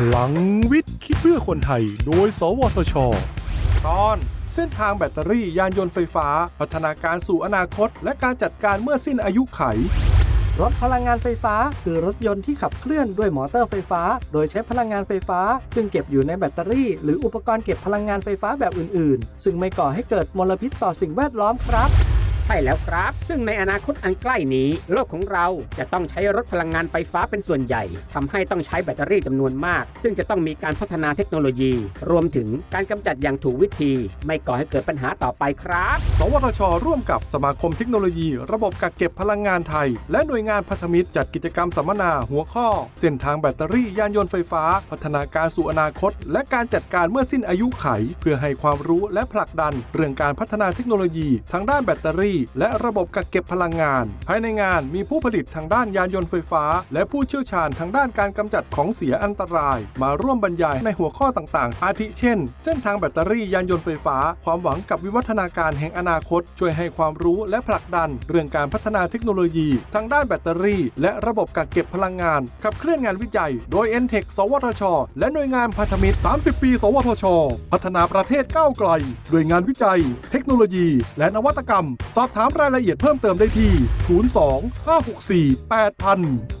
พลังวิทย์คิดเพื่อคนไทย โดย สวทช ตอนเส้นทางแบตเตอรี่ยานยนต์ไฟฟ้า พัฒนาการสู่อนาคต และการจัดการเมื่อสิ้นอายุไข รถพลังงานไฟฟ้า คือรถยนต์ที่ขับเคลื่อนด้วยมอเตอร์ไฟฟ้า โดยใช้พลังงานไฟฟ้า ซึ่งเก็บอยู่ในแบตเตอรี่ หรืออุปกรณ์เก็บพลังงานไฟฟ้าแบบอื่น ๆ ซึ่งไม่ก่อให้เกิดมลพิษต่อสิ่งแวดล้อมครับ ใช่แล้วครับ ซึ่งในอนาคตอันใกล้นี้ โลกของเราจะต้องใช้รถพลังงานไฟฟ้าเป็นส่วนใหญ่ทำให้ต้องใช้แบตเตอรี่จำนวนมาก ซึ่งจะต้องมีการพัฒนาเทคโนโลยี รวมถึงการกำจัดอย่างถูกวิธี ไม่ก่อให้เกิดปัญหาต่อไปครับ สวทช ร่วมกับสมาคมเทคโนโลยี ระบบกักเก็บพลังงานไทย และหน่วยงานพันธมิตรจัดกิจกรรมสัมมนาหัวข้อ เส้นทางแบตเตอรี่ยานยนต์ไฟฟ้า พัฒนาการสู่อนาคต และการจัดการเมื่อสิ้นอายุไข เพื่อให้ความรู้และผลักดัน เรื่องการพัฒนาเทคโนโลยีทางด้านแบตเตอรี่และระบบกักเก็บพลังงาน ภายในงานมีผู้ผลิตทางด้านยานยนต์ไฟฟ้า และผู้เชี่ยวชาญทางด้านการกำจัดของเสียอันตราย มาร่วมบรรยายในหัวข้อต่างๆ อาทิเช่น เส้นทางแบตเตอรี่ยานยนต์ไฟฟ้า ความหวังกับวิวัฒนาการแห่งอนาคต ช่วยให้ความรู้และผลักดัน เรื่องการพัฒนาเทคโนโลยี ทางด้านแบตเตอรี่ และระบบกักเก็บพลังงาน ขับเคลื่อนงานวิจัย โดย n t e c h สวทช และหน่วยงานพันธมิตร 30 ปี สวทช พัฒนาประเทศก้าวไกล ด้วยงานวิจัย เทคโนโลยี และนวัตกรรมสอบถามรายละเอียดเพิ่มเติมได้ที่ 02 564 8000